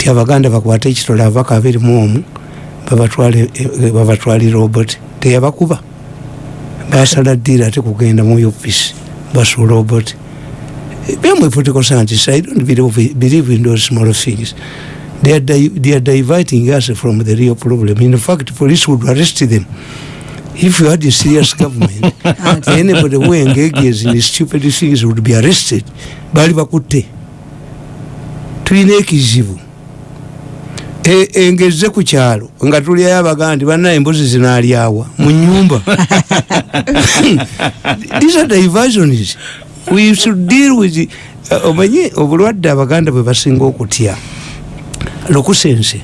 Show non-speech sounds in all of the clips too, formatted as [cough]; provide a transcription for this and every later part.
ti abaganda bakwate ekitole abaka abirimu omu eh, babatwali robot teyabakuba. Basala ddiira ate kugenda mu office basu robot bemwe political scientists i don't believe, believe in those small things. They are, di they are diverting us from the real problem. In fact police would arrest them. If you had a serious government [laughs] [laughs] anybody who engages in stupid things would be arrested. Bali bakutte. Tulina ekizibu engeze ku kyalo nga tulyayo abaganda nti banna embuzi zinaalyawa mu nyumba [laughs] these are diversions. We should deal with uh, omanye obulwadde abaganda bwe basinga okutya? Lukusense.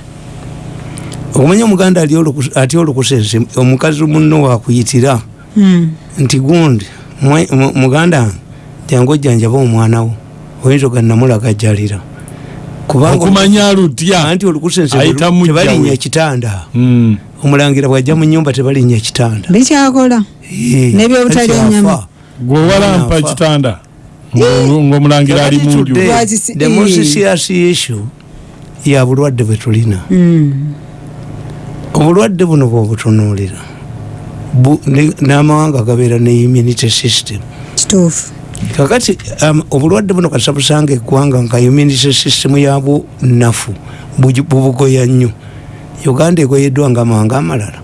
Okumanya omuganda atya olukusense? Omukazi munno wakuyitira hmm. nti gundi muganda jangu ojjanjaba omwanawo oyinza oganamulagajalira okumanya lutya? Anti olukusensetebalinya ekitanda hmm. omulangira bwajja mu nyumba tebalinya ekitanda bikyakola. Nebyobutali enyama gwewalampa ekitanda ngaomulangira ali munju. The most serious issue ya bulwadde bwetulina hmm. obulwadde buno bwobutunuulira n'amawanga gabeera ne immunity system. Kituufu kakati um, obulwadde buno kasa busanga eggwanga nga immunity system yabwo nafu bubugoya nnyo. Uganda egoyeddwa nga amawanga amalala.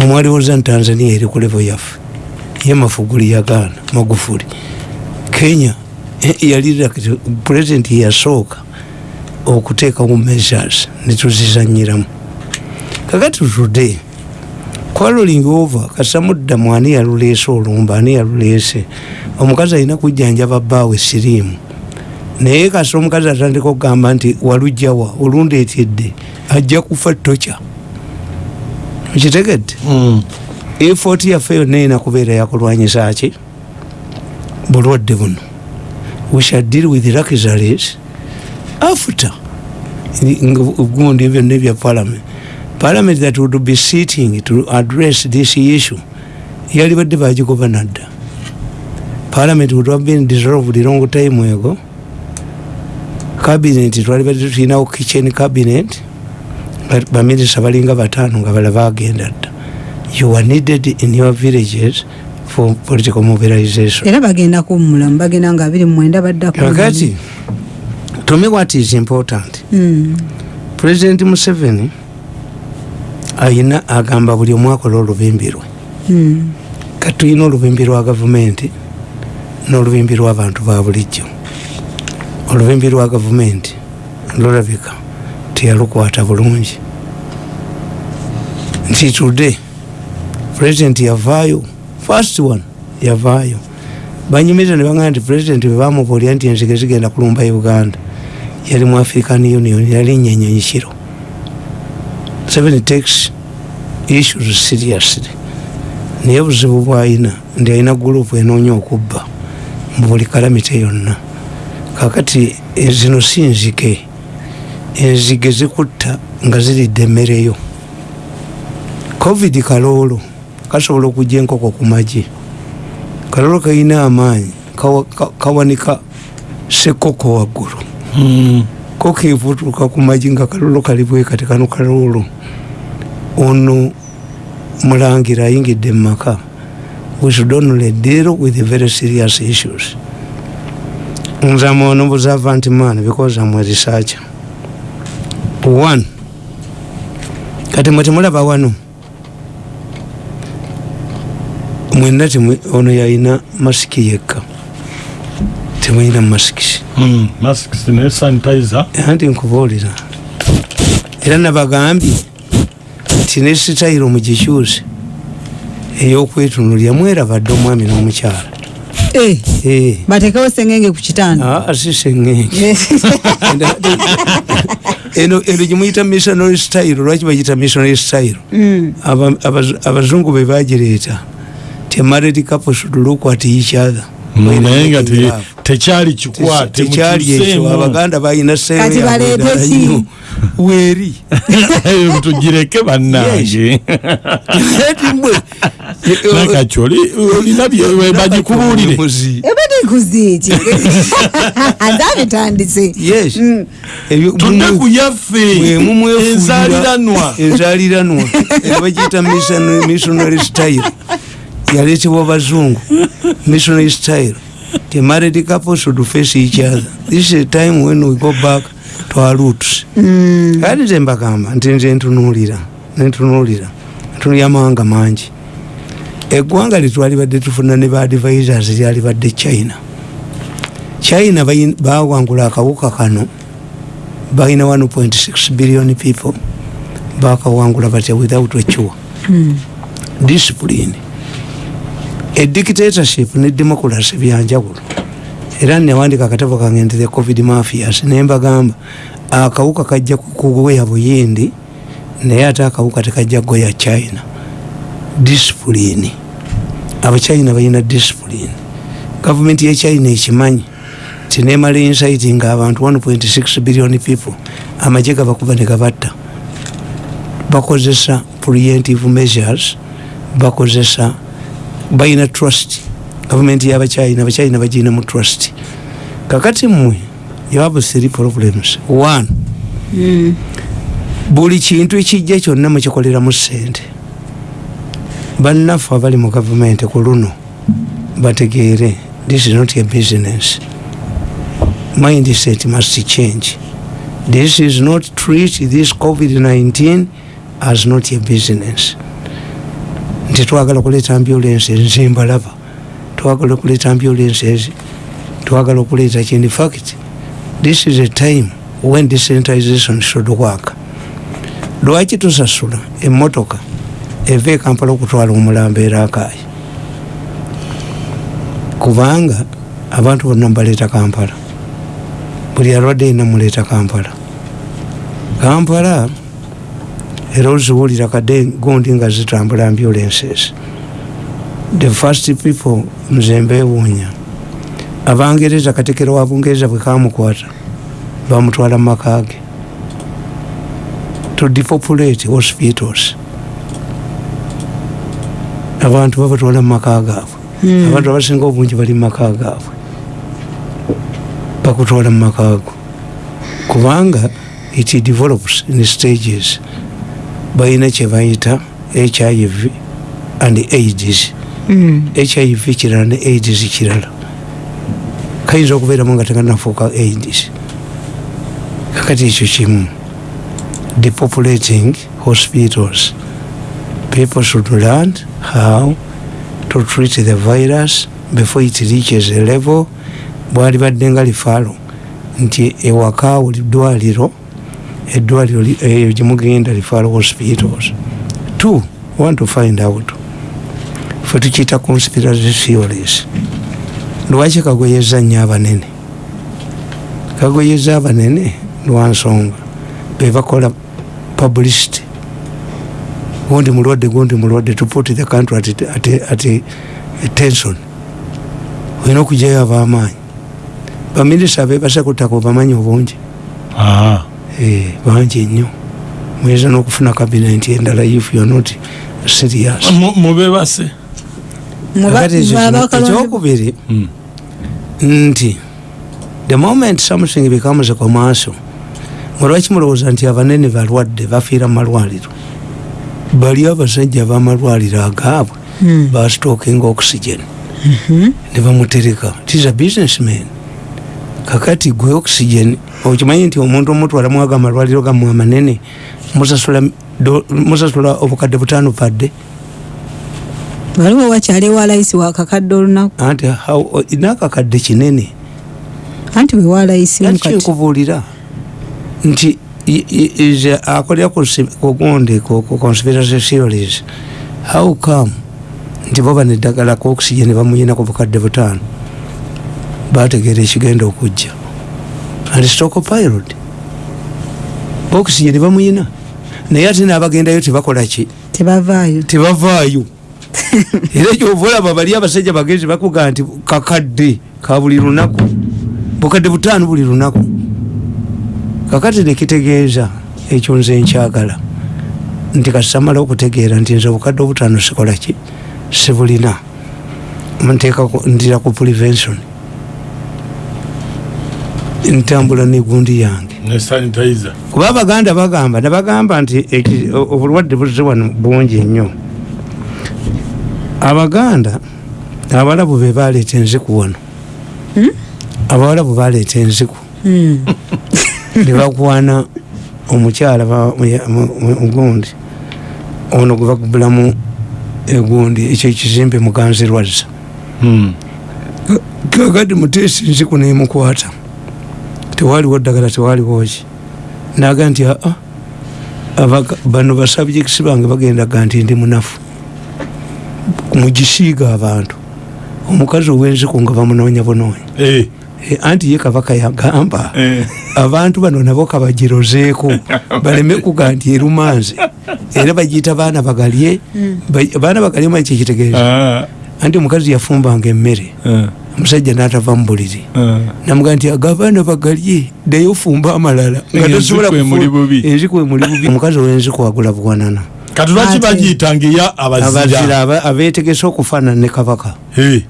Omwaliwoza tanzania eri ku levo yaffe ye mafuguli yagaana magufuli. Kenya eh, yali pulezidenti yasooka okuteekawo measures netuzizanyiramu kakati today kwaloling over kasamudda mwani yaluleese olumba ani yaluleese omukazi alina kujjanjaba bbaawe siriimu. Naye kasi omukazi atandika okugamba nti walujjawa olundeetedde ajja kufa toca mukitegedde mm. efooti yaffe yonna erina kubeera yakulwanyisa ki? Bulwadde buno. We shall deal with luxuries after. Gundi byonna ebya parliament parliament that would be sitting to address this issue yalibadde bagigoba nadda. Parliament would have been dissolved long time ago. Cabinet twalibadde tulinawo kitchen cabinet baminisita balinga bataano nga bala bagenda dda. You are needed in your villages for political mobilization. Era bagenda kummulamu bagenda nga abiri mwenda baddakati to me what is important? Mm. president museveni ayina agamba buli omu akola olubimbi lwe. Hmm. kati tulina olubimbi lwa gavumenti n'olubimbi lw'abantu ba bulijjo. Olubimbi lwa gavumenti lulabika teyalukwata bulungi. Nti tudde pulezidenti yavaayo first one yavaayo. Banyumiriza ne bagamba nti pulezidenti bwe bamubuulira nti enzige zigenda kulumba uganda yali mu african union yali nyenyonyikiro seven takes issues seriously naye obuzibu bwayina ndi alina gurupu enoonya okubba mu buli kalamite yonna. Kakati zino si nzige. Enzige zikutta nga ziridde emmereyo covid kaloolo kasobola okujja enkoko ku magi kaloolo kalina amaanyi kawanika sekoko waggulu. Hmm. Ko kevutuka ku magi nga kaloolo kalibwekati kano kaloolo ono mulangira ayingidde mumaka we should only deal with very serious issues. Nze am an observant man because am a researcher. One kati mwe temulaba wano mwenna ono yalina masiki yekka temulina masikisi hmm, anti nkubuulira. Era nabagambye nti ne sitayiro mugikyuse eyokwetunulya mwerabadde omwami n'omukyala. Eh, eh. batekewo sengenge ku kitanda ah, si sengenge. [laughs] Eno gimuyita missionary style lwaki bagita missionary style? Mm. abazungu be bagireeta ti married couple should look at each other. Mm, naye nga tekyali kikwate tekyali ekyo abaganda balina seeyo weeri. Tugireke bannange. Nakati olina bagikubuulire. ebadikuziiki nzabitandise tunaku yaffe. Enzaliranwa enzaliranwa bagiyita missionary style. Yaleetebwa bazungu missionary style the married couple should face each other this is a time when we go back to our roots. Kati nze mbagamba nti nze ntunuulira nentunuulira ntunuulira amawanga mangi. Eggwanga litwalibadde tufuna ne baadvisors lyalibadde china. China bawangula akawuka kano balina 1.6 billion people bakawangula batya without ecure mm. discipline edictatorship ne democracy byanjawulo. Era newandika akatabo kange nti the covid mafias nembagamba akawuka kajja kugoya buyindi naye ate akawuka tekajja kugoya china. Discipline. Abachina balina discipline. Gavumenti yechina ekimanyi tinemala insaiti nga abantu 1.6 billion people amaje gabakuba negabatta bakozesa preventive measures bakozesa balina trust. Gavumenti yabachina abachina bagina mu trust. Kakati mmwe you have three problems. One mm. buli kintu ekijja kyonna mukikoleramu sente bannaffe abali mu gavumenti ku luno bategeere this is not a business. Mindset must change. This is not treat this covid-19 as not a business nti twagala kuleeta ambulance nze mbalaba twagala okuleeta ambulance ezi twagala okuleeta kindi fact this is a time when decentralization should work. Lwaki tusasula emotoka eva ekampala okutwala omulambo erakaayi kubanga abantu bonna mubaleeta kampala. Buli alwadde ina muleeta kampala. Kampala era oziwulira kadde gundi nga zitambula ambulances. The first people nze mbewuunya abangereza katekero wa bungereza bwe kamukwata bamutwala mumakage to depopulate hospitals. Abantu babatwala mumaka gaabwe mm. abantu abasinga obungi bali mumaka gaabwe bakutwala mumaka go kubanga it develops in stages balina kyebayita hiv and aids. Mm. hiv kirala ne aids kirala. Kayinza okubeeramu nga tekanafuuka aids. Kakati ekyo kimu depopulating hospitals. People should learn how to treat the virus before it reaches a level. Bwali badde nga lifaalo nti ewaka buli ddwaliro eddwaliro eyo gyemugenda lifaalo hospitals. Two want to find out fe tukiyita conspiracy theories. Lwaki kagoyeza nnyo abanene? Kagoyeza abanene lwansonga. Bebakola publicity. Gundi mulwadde gundi mulwadde to put the country at, at, at, tension. Olina okujayo abamaanyi. Baminisita bebase kutaka obamanyi obungi. Eh, bangi nnyo. Muyinza n'okufuna kabinet endala if youare not serious mubebase ekyokubiri. Hmm. nti the moment something becomes commercial olwaki mulowooza nti abanene balwadde bafiira malwaliro? Bali abasajja bamalwaliro agaabwe hmm. bastookinga oxygen. Mhm. ne bamutereka. Tis a businessman kakati gwe oxygen okimanyi nti omuntu omutwala mwaga amalwaliro gammwe amanene musasula obukadde butaano padde waliwo wakyali walayisi wakakadde olunaku? Anti nakakadde kinene. Anti wewalayisi nkikubuulira nti akolera kugundi ku conspiracy theories how come? Nti boba neddagala ku oxygen bamuyina ku bukadde butaano bategeera ekigenda okujja. And stokopilot oxygen bamuyina naye ate nabagendayo tebakolaki tebavaayo. Tebavaayo. [laughs] Era ekyova olaba bali abasajja bagenzi bakugaa nti kakadde ka buli lunaku. Bukadde butaano buli lunaku. Kakati nekitegeeza ekyo nze nkyagala. Nti kasitamala okutegeera nti nze obukadde obutaano sikolaki sibulina. Nteeka ndira ku prevention ntambula negundi yange. Kuba abaganda bagamba nebagamba nti obulwadde buze wano bungi nnyo. Abaganda abalabu be baleeta enziku wano. Hmm? abawalabu baleeta enziku. Hmm. [laughs] nebakwana omukyala gundi. Ono gwe bagubulamu egundi ekyo ekizimbe muganzirwazza hmm. kakati muteesi nziku nemukwata tewaliwo ddagala tewaliwo ki? Naga nti aa bano basabjekisi bange bagendaga nti ndi munafu. Mugisiiga abantu. Omukazi owenziku nga bamunoonya bunoonya. Eh. eh, anti ye kabaka yagamba eh. abantu bano nabo kabagirozeeko. [laughs] Baleme kuga nti erumanzi era bagiyita baana bagalye. Hmm. baana bagalye manyi kyekitegeeza ah. anti omukazi yafumbanga emmere omusajja natava mubuliri namuga nti agabaana bagalye dayo fumba amalala. Nga tosobola enzikwe muli bubi. omukazi owenziku agula buwanana katulwaki bagiyitanga eya abazira? abetegese okufaanana ne kabaka.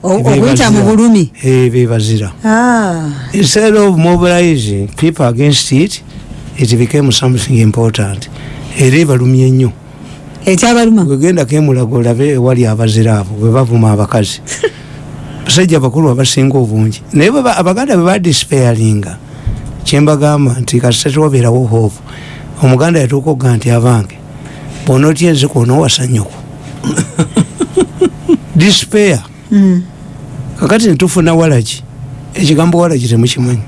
Okuyita mu bulumi? Bebazira ah. instead of mobilizing people against it it became something important. Era ebalumye nnyo ekyabaluma? Wegendako emulago olabe ewali abazira abo bwebavuma abakazi [laughs] basajja bakulu abasinga obungi. Naye abaganda bebadisparinga kyembagamba nti kasitatuwabeerawo hope. Omuganda yatuuka okuga nti abange bona otya enziku onowasanyuku [laughs] dispair mm. kakati netufuna walagi ekigambo walagi temukimanyi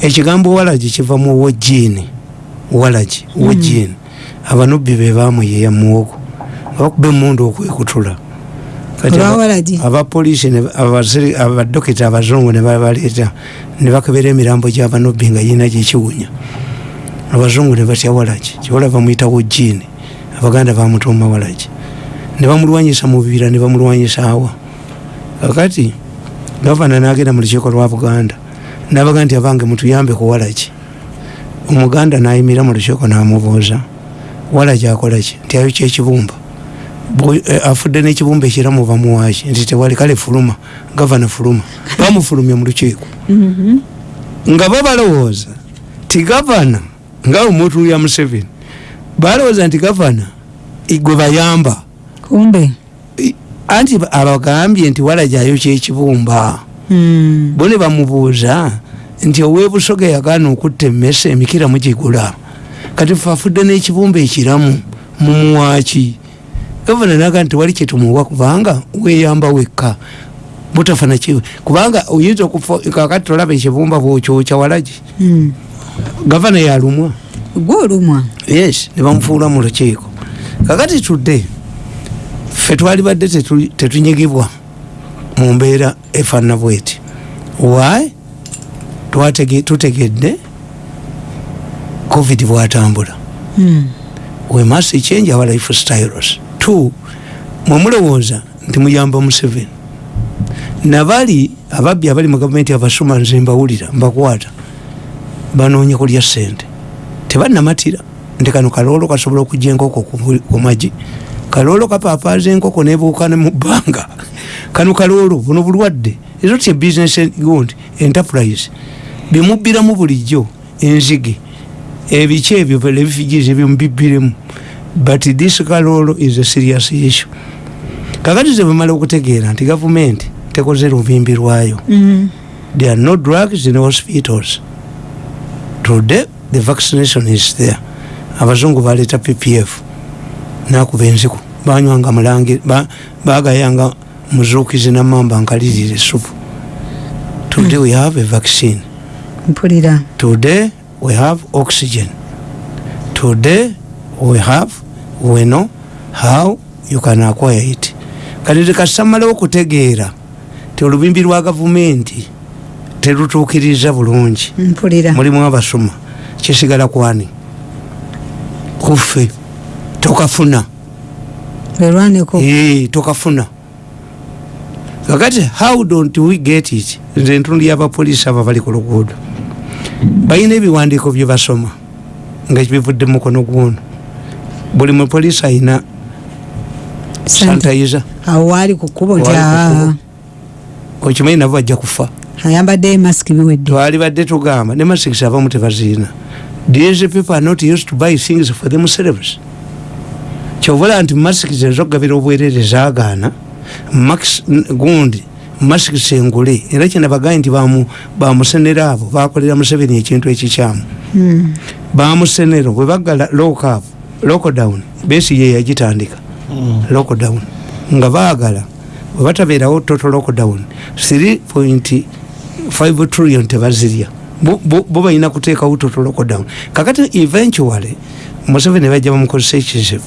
ekigambo walagi kiva mu wojini walagi wojini mm. abanubbi bebamuyeya muwogo abakuba emundu okwekutula abapoliisi abadokita abazungu nebabaleeta nebakebera emirambo gyabanubbi nga yina gyekiwunya abazungu nebatya walagi kiwala bamwyita wojini abaganda bamutuma walaki. Nebamulwanyisa mubibira nebamulwanyisa awa. Kakati gavana nagenda mulukiiko lwa buganda nabaga nti abange mutuyambe ku walaki. Omuganda nayimira mulukiiko namubuuza walaki akolaki nti ayo kyekibumba afudde nekibumba ekiramu bamuwaki nti tewali kale fuluma gavana fuluma bamufulumya mulukiiko mm-hmm. nga babalowooza ti gavana nga omutuya museveni balowooza nti gavana gwe bayamba. Kumbe? Anti abagambye nti walajayo kyekibumba hmm. bo ne bamubuuza nti owebusoga yagaana okutta emmese emikira mugigula kati fe afudde n'ekibumba ekiramu mumuwaki gavana naga nti wali kyetumuwa kubanga weyamba wekka. Butafana kiwe kubanga oyinza kakati tolaba ekibumba bwokyokya walagi. Hmm. gavana yalumwa. Gwolumwa? Yes nebamufuula mu lukiiko. Kakati tudde fe twali badde tetunyigibwa mu mbeera efaanana bweti. Wy tutegedde covid bwatambula. Hmm. we must change our life styles t mwemulowooza nti muyamba museveni. Nabali ababbi abali mu gavumenti abasoma nze mbawulira mbakwata banoonya kulya sente tebanamatira nti kano kaloolo kasobola okujja enkoko ku magi kaloolo kapapaaza enkoko nebuukane mu bbanga. Kano kaloolo buno bulwadde. Ezo ti ebusiness gundi enterprise. Bimubbiramu bulijjo enzige ebiki ebyo ebifigizi ebyomubibbiremu but this kaloolo is a serious issue. Kakati ze bamala okutegeera nti gavumenti tekoze lubimbi lwayo. Mm -hmm. there are no drugs in hospitals. Today the vaccination is there. Abazungu baleta ppf nakuba enziku. Banywanga mulange bagayanga muzukizi namamba nkalirire supu today we have a vaccine. Mpulira. Today we have oxygen. Today we have we know how you can acquire it. Kati tekasamalawo okutegeera ti olubimbi lwa gavumenti terutuukiriza bulungi. Mulimu abasoma. Kisigala kwani? Kuffe tokafuna. Tokafuna. Kakati how don't we get it? Nze entundu yabapolisi aba bali ku luguudo. Balina ebiwandiiko byebasoma nga bivudde mukono gwono buli mupoliisi ayina sanitayiza awali kukubo nti okimanyi nabo bajja kufa. Ayambadde masiki biwedde twali badde tugamba ne masikisi abamu tebaziina these people are not used to buy things for themselves. Kyovula nti masikisi ezokugabira obwerere zagaana max gundi masikisi engule era kyenabagaye nti bamusenera abo bakolera museveni ekintu ekikyamu. Hmm. bamusenero bwe bagala lokup lockdown besi ye yagitandika hmm. lockdown nga baagala webatabeerawo total lockdown 3.5 trillion tebazirya bo balina kuteekawo total lockdown kakati eventually museveni bajja bamukozesa ekizibu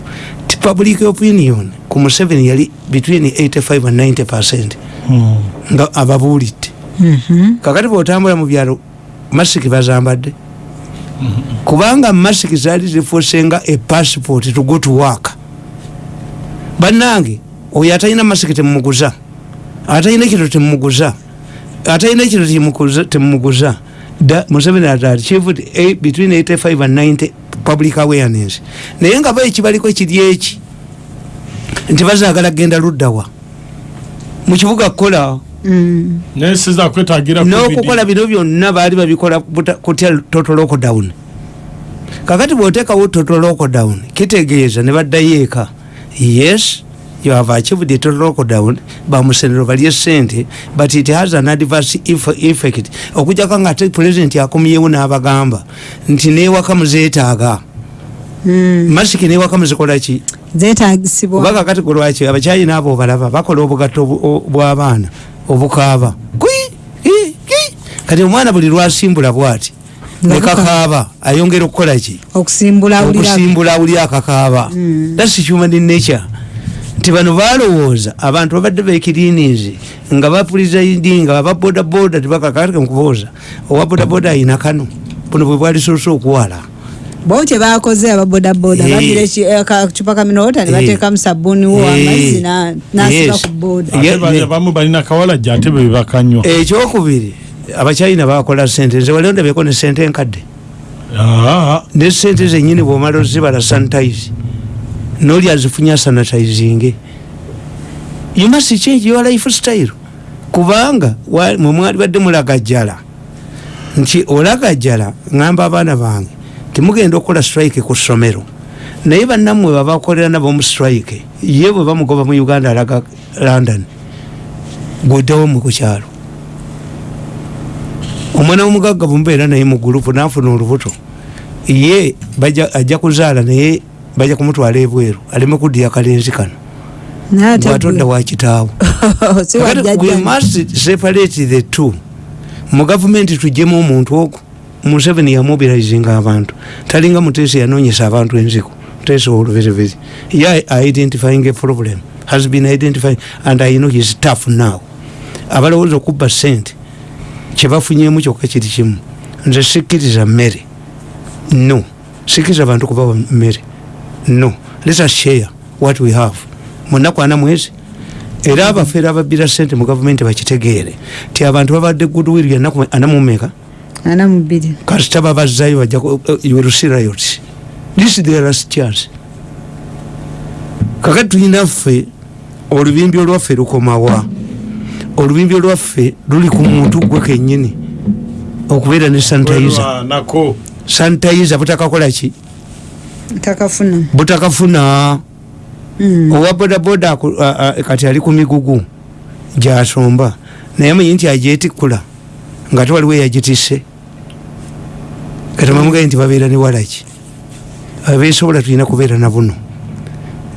ti public opinion ku museveni yali between 85 and 90 percent hmm. nga ababuulidde mm-hmm. kakati bwotambula mu byalo masiki bazambadde. Kubanga masiki zaali zifuusenga e passport to go to work. Bannange oyo atalina masiki temumuguza atalina ekiro temumuguza atalina ekiro temumuguza museveni had achieved between 85 and 90 public awareness. Naye nga ba ekibaliko ekiri eki nti bazagala genda luddawa mukibuga kukola mm. n'okukola bino byonna baali babikola kutya total lockdown. Kakati bwotekawo total lockdown kitegeeza ne baddayo eka. Yes you have achieved the total lockdown bamusenero balye sente but it has an adverse effect. Okujjako nga ate president akomyewo n'abagamba nti newaka muzeetaaga hmm. masiki newaka muzikolaki zetagisibwa kakati kulwaki abakyayina abo obalaba bakola obugatto bw'abaana obukaaba. Kati omwana buli lwasimbula bwati? Nekakaaba ayongera okukolaki okusimbula awuli akakaaba. Hmm. thats human nature. Nti bano balowooza abantu babadde bekirinizi nga bapuliza idi nga babodaboda tibakakatike mukubooza owa bodaboda ayina kano. Buno bwe bwalisoose okuwala bo kyebakoze ababodaboda bagire kacupa kaminota nebateekamu sabuni wo amazzi nasiba ku bodabamu balina kawala jate bebakanywa ekyokubiri abakyayina bakola sente nze wali ondabeko ne sente enkadde. Ne sente zenyini bwomala ozibala sanitize. Noli azifunya sanitizing. You must change your life style kubanga mwemwali badde mulagajjala nti olagajjala ngamba abaana bange timugenda okukola strike ku ssomero. Naye bannammwe babakolera nabo mu strike ye bwe bamugoba mu uganda alaga london gweddewo mu kukyalo omwana womugagga bumubeera naye mu gurupu nafuna olubuto ye ajja kuzaala naye bajja kumutwala ebweru aleme kuddira kalenzi kano. Bwatodda wakitaawo [laughs] separate t mu gavumenti tujjemu omuntu ogwo museveni yamobilizinga abantu. Talinga mutesi yanonyesa abantu enziku. Mutesi oluberiberi ye identifying a problem has been identifying and i know his tough now. Abalowooza okubba sente kyebafunyemu kyokka kiri kimu. Nze sikkiriza mmere. No. Sikkiriza abantu kubawa mmere. No. Let us share what we have. Munaku ana mwezi era abafeera ababira sente mu gavumenti bakitegeere. Ti abantu babadde goodwill yanaku anamumeka kasita babazzayo bajja yorusirayot this is the last chance. Kakati tulinaffe olubimbi olwaffe lukomawa. Olubimbi olwaffe luli ku muntu gwe kenyini okubeera ne sanitizer. Sanitizer butakakolaki takafuna butakafuna. Mm. owa bodaboda kati ali ku migugu gyasomba. Naye amanyi nti ajetikula nga te waliwo eyagitise kati bamugaye nti babeera ne walaki. Abesobola tulina kubeera nabuno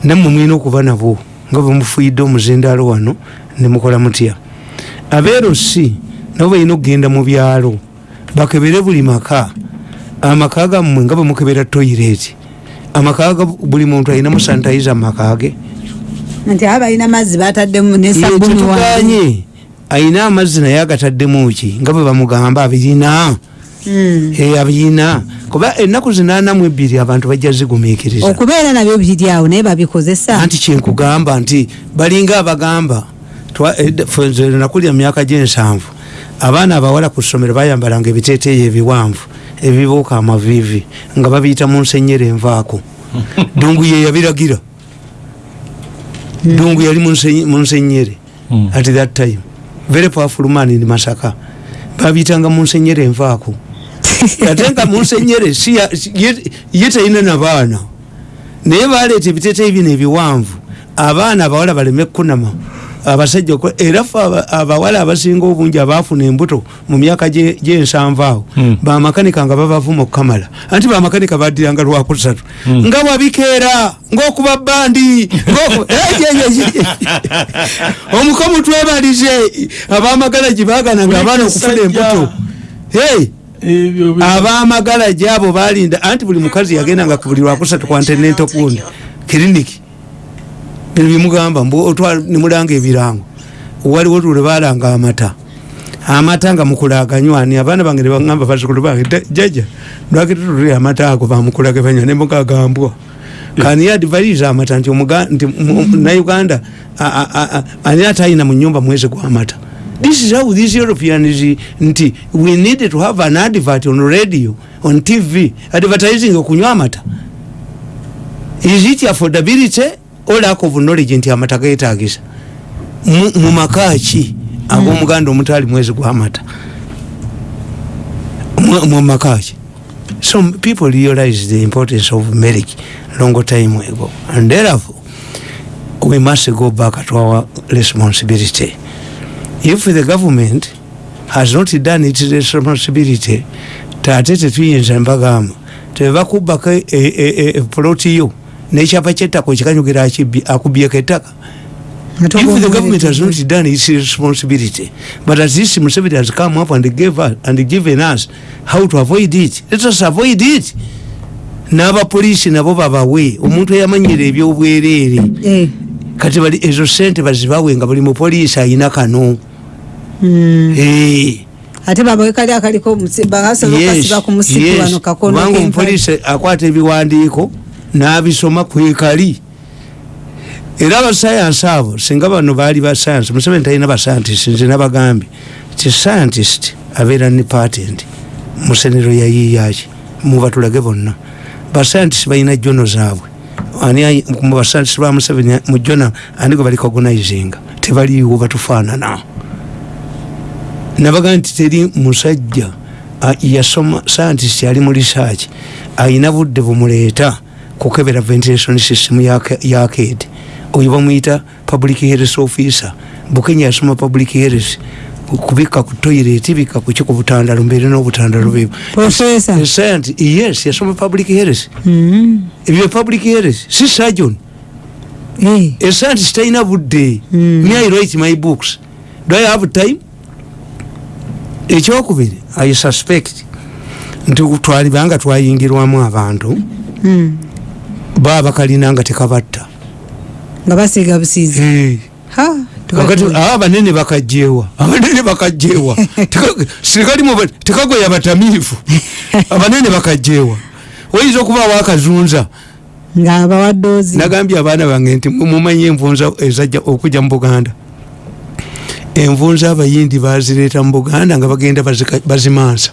nammwe mwina okuba nabwo nga bwemufuyidde omuzindaalo wano nemukola mutya? Abeerosi nabo balina okugenda mu byalo. Bakebere buli maka. Amaka gammwe nga bwemukebera toyireti amakaga buli muntu alina musanitiza mumakage nti abalina amazzi bataddemu nesabunituganye ayina amazzi naye agataddemu ki? Nga bwe bamugamba abirina hmm. eh, abirina kuba ennaku zinanamu ebbiri abantu bajja zigumikiriza okubeera nabyo biri awo naye babikozesa. Anti kyenkugamba nti balinga abagamba nakulya myaka gyensanvu. Abaana abawala ku ssomero bayambalanga ebiteteeyo ebiwanvu ebibuuka amavivi nga babiyita mu nsenyere envaako. [laughs] Dungu ye yabiragira. Dungu yali mu nsenye- mu nsenyere Mm. at that time. Very powerful man in masaka. Babiyitanga mu nsenyere envaako ate nga mu nsenyere si ya- si- ye- talina nabaana naye baleeta ebiteeteeyi bino ebiwanvu abaana abawala baleme kunama abasajja era fe aba- abawala abasinga obungi abaafuna embuto mu myaka gye- gyensanvu awo Mm. bamakanika nga babavuma okukamala anti bamakanika baddiranga lwakusatu nga wabikeera ngaokuba bandi [laughs] Eh, [laughs] omukomu twebalize abamagala gibagana nga abaana okufuna embuto abamagala gyabo balinda anti buli mukazi yagendanga ku buli lwakusatu kwantenento kundi kiriniki bino bimugamba nemulanga ebirango. Waliwo lule balanga amata. Amata nga mukulaganywani abaana bange nebagamba bazukulu bange "Da- jaja lwaki tutuli amata ago bamukulage banywa? Nemugagambwa kani advise amata nti nauganda ani atayina mu nyumba mwezi gwamata this is how these europeans nti we need to have an advert on radio on tv advertising okunywa amata. Is it affordability or lack of knowledge nti amata getagisa? Mu- mu maka ki ag'omuganda omutali mwezi gwamata Mu- mu maka ki so people realize the importance of marriage long time ago. And therefore we must go back to our responsibility if the government has not done its responsibility tate tetuyinza mbagamba tebakubako epoloti yo. Nekyapa kyettako kikanyugira akibbi- akubyeko ettaka if the government has not done its responsibility but as this Museveni has come up and gave us, and given us how to avoid it. Let us avoid it. N'abapoliisi nabo babawe omuntu eyamanyira ebyobwereere Eh, kati ezo sente bazibawe nga buli mupoliisi ayina kano ate babawe kali akaliko omusi- basobola yes, okasiba ku musipi wano kakono kubanga omupoliisi akwata ebiwandiiko n'abisoma kwekali era abasayansi abo singa bano baali basayansi museveni talina basayantist nze nabagambye ti scientist abeera ne patent mu senero yayiiyaki mubatulage bonna. Basayantist balina jono zaabwe. Mu basayantist ba museveni mu jona ani gwe bali cognizinga. Tebaliiwo batufaanana nabaga nti teri musajja yasoma scientist ali mu research ayina budde bumuleeta kukebera ventilation system yaked oyo bamuyita public health officer. Bukenya yasoma public health kubika ku toilet bika kuki ku butandalo mbeere n'obutandalo scientist- yes yasoma public health. Mm. ebyo public health si surgeon. Eh, a scientist talina budde. Mm. me i write my books. Do i have time ekyokubiri i suspect nti twalibanga twayingirwamu abantu mm. baba kalina nga tekabatta. Nga basiiga busiizi. Eh, abanene bakajjewa abanene bakajjewa [laughs] Teka- sirikali mu- tekagoya batamiivu. [laughs] Abanene bakajjewa oyinza okubaawo akazunza? Nga bawaddoozi nagambye abaana bange nti mumanyi envunza ezajja okujja mu buganda envunza abayindi bazireeta mu buganda nga bagenda bazimansa.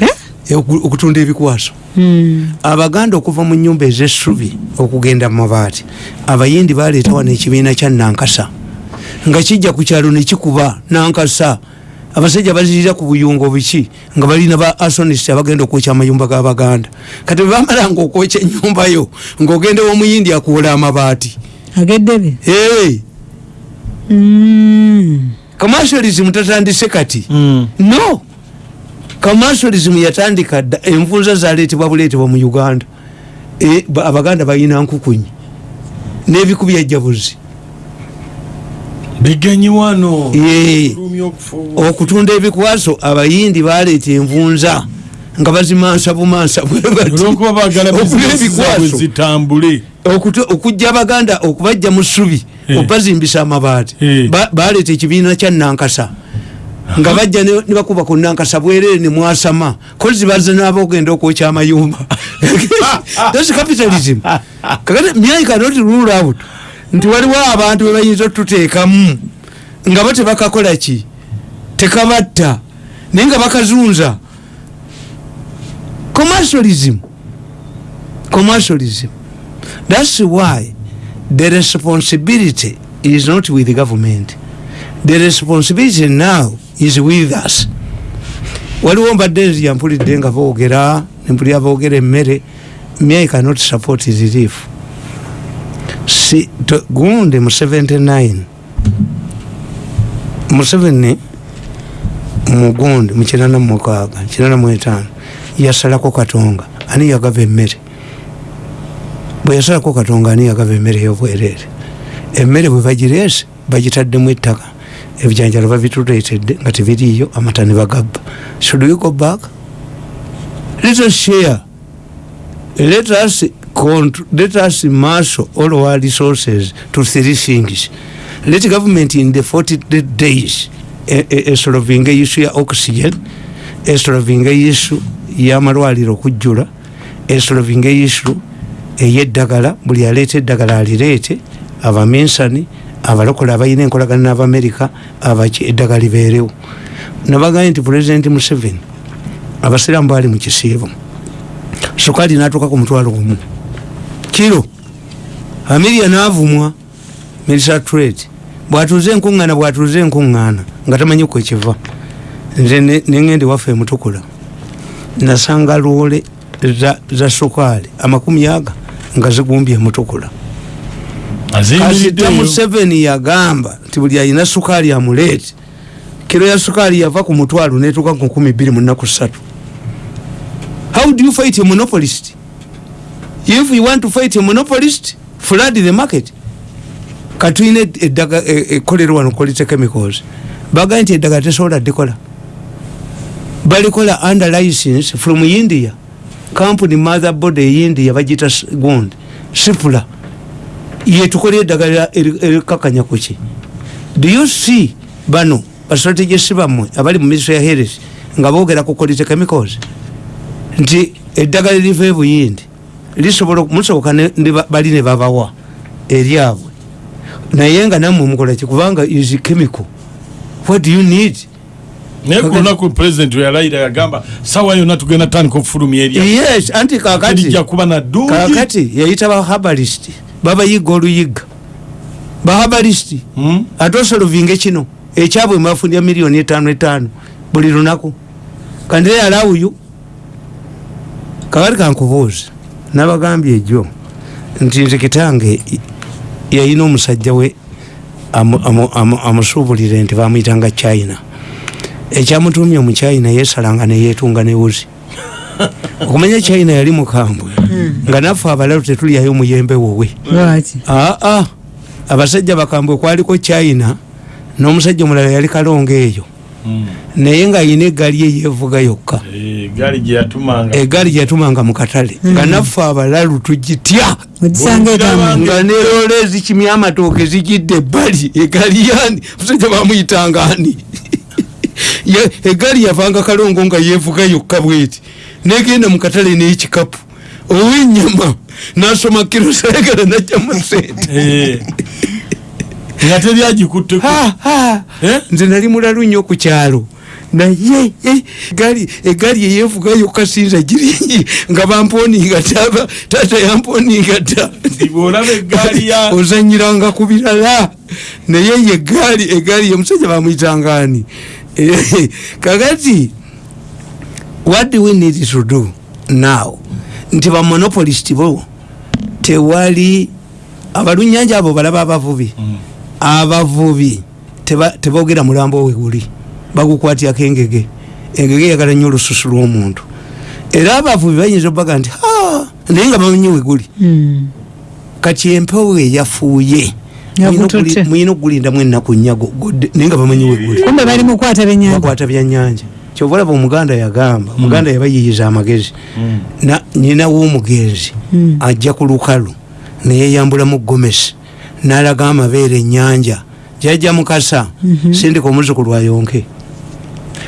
Eh? oku- okutunda ebikwaso. Mm. abaganda okuva mu nyumba ezessubi okugenda mu mabaati abayindi baleeta wano ekibiina kya nankasa. Nga kijja ku kyalo nekikuba nankasa. Abasajja bazirira ku buyungo biki? Nga balina ba asonist abagenda okwokya amayumba g'abaganda kati bwebamalanga okwokya enyumbayo ngaogenda omuyindi akuwola amabaati. Ageddebe hey, Mm. Commercialism tatandise kati? Mm. no. Commercialism yatandika dda envunza zaleetebwa buleetebwa mu uganda. E, ba- abaganda balina nkukunyi. N'ebiku byajjabuzi bigenyi wano. Okutunda ebikwaso abayindi baleeta envunza nga bazimansa bumansa bwe bati. olwokuba bagala [laughs] Okugula bizinesi zaabwe ebikwaso zitambule. Okutu- okujja abaganda okubajja mu ssubi Eh. okubazimbisa amabaati. Eh. Ba- baleeta ekibiina kya nankasa. Nga bajja ne ne bakuba ku nankasa bwerere ne mwasama kozi baza naaba okugenda okwokya amayumba. [laughs] Thats capitalism. Kakati myai cannot rule out. Nti waliwo abantu bebayinza otuteekamu nga bo tebakakola ki? Tekabatta. Naye nga bakazunza commercialism. Commercialism. That's why the responsibility is not with the government. The responsibility now is with us. Waliwo mbadde nzija mpulidde nga boogera nempulira boogera emmere me i cannot support relief. Si gundi mu 79 museveni mugundi mukinana mumukaaga kinana muetaano yasalako katonga ani yagava emmere? Bwe yasalako katonga ani yagava emmere eyobwereere emmere bwe bagireese bagitaddemu ettaka. Ebijanjalo babituleetedde nga tebiriiyo amata ne bagabba. Should we go back? Let us share. Let us let us marshal all our resources to three things. Let government in the 40 days esolovinga issue ya oxygen esolovinga issue yamalwaliro okujjula esolovinga issue eyeddagala buli aleeta eddagala alireete abaminsani abalokole abalina enkolagana n'abamerica abaki eddagala libeerewo. Nabagambye nti pulezidenti museveni abasiraamu baali mu kisiibo. Sukaali natuuka ku mutwalo gumu kiro amiria naavumwa milisa trade bwatuuze enkuŋŋaana bwatuuze enkuŋŋaana nga tamanyi ku ekiva nze neŋŋende waffe emutukula nasanga loole za, za sukaali amakumi aga nga zigumbye emutukula kasita museveni yagamba nti buli alina sukaali amuleete. Kiro ya sukaali yava ku mutwalo netuuka ku nkumi bbiri mu nnaku ssatu. How do you fight a monopolist? If you want to fight a monopolist flood the market. Katulina eddaga ekkolero wano quality chemicals bagaa nti eddagala tesobola ddikola balikola under license from india. Company mother body eindia bagita gundi sipula yetukola eddagala erikakanya kuki do you see bano bastrategisi bammwe abali mu ministry ya health nga boogera ku quality chemicals nti eddagala eriva ebuyindi lisobola musoboka bali ne babawa eryabwe naye nga nammwe mukolaki kubanga is chemical. What do you need naye kulunaku president weyalayira yagamba sawa yonna tugenda tandika okufulumya erya. Yes anti kakati. Lijja kuba naddungi kakati yayita bahabalist babayiga oluyiga. Bahabalist Hmm? ate osolovinge kino ekyabwe mbafunira miliyoni etaano etaano buli lunaku. Kandire alawuyu kakati kankubuuza nabagambye ejo nti nze kitange yayina omusajja we amu- amu- amu- amusuubulire nti bamuyitanga china ekyamutumye mu china yesalanga neyetunga newuzi [laughs] okumanya china yali mukambwe nga naffe abalalu tetulyayo muyembe wowe. Aa abasajja bakambwe kwaliko china n'omusajja omulala yali kalonga eyo. Hmm. naye ngaayina eggaali eyevuga yokka. Eh, eggaali gyeyatumanga mu katale. Nga naffe abalalu tugitya. Nga nerola ezikimya amatooke zigidde ebbali egaali yani musajja bamuyitanga ani egaali yavanga kalongo nga yevuga yokka bweti. Negenda mu katale n'ekikapu. Ow'ennyama nasoma kiro sayagala najjamu sente Eh. nga teryagikutteko. Eh? nze nali mulalu nnyo ku kyalo. Naye eh, egaali egaali eyevuga yokka sinza giri nga bamponinga taba taata yamponinga dda [laughs] ozanyiranga ku birala. Naye ye egaali egaali yemusajja bamuyitangani [laughs] kakati what do we need to do now? Nti bamonopolist bo tewali abalunyanja abo balaba abavubi. Abavubi teba- teboogera mulambo we guli bagukwatyako engege. Engege eyagala nnyo olususu lw'omuntu. Era abavubi bayinza obaga nti "Ah, naye nga bamanyi we guli. Hmm. kati empewo eyafuuye Muyina okugulindamu ennaku nyago naye nga bamanyi weguli kumbe bali mukwata byenyanja bakwata byannyanja kyova olaba omuganda yagamba omuganda yabayiyiza amagezi. Mm. Na- nyina w'omugenzi Mm. ajja ku lukalu neyeyambulamu gomesi n'alaga amabeere ennyanja. Jajja mukasa sindika omuzukulu ayonke.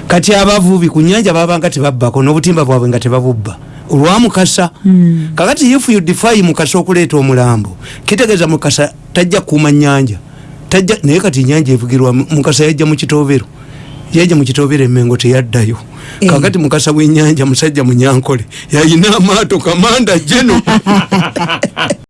Kati abavubi ku nyanja babanga tebabbako n'obutimba bwabwe nga tebabubba olwamukasa. Mm. kakati if you defy mukasa okuleeta omulambo kitegeeza mukasa tajja kuuma nyanja tajja naye kati nyanja evugirwa mukasa yajja mu kitobero yajja mu kitobero emengo teyaddayo. Eh. kakati mukasa w'ennyanja musajja munyankole. Yayina amaato kamanda jeno [laughs]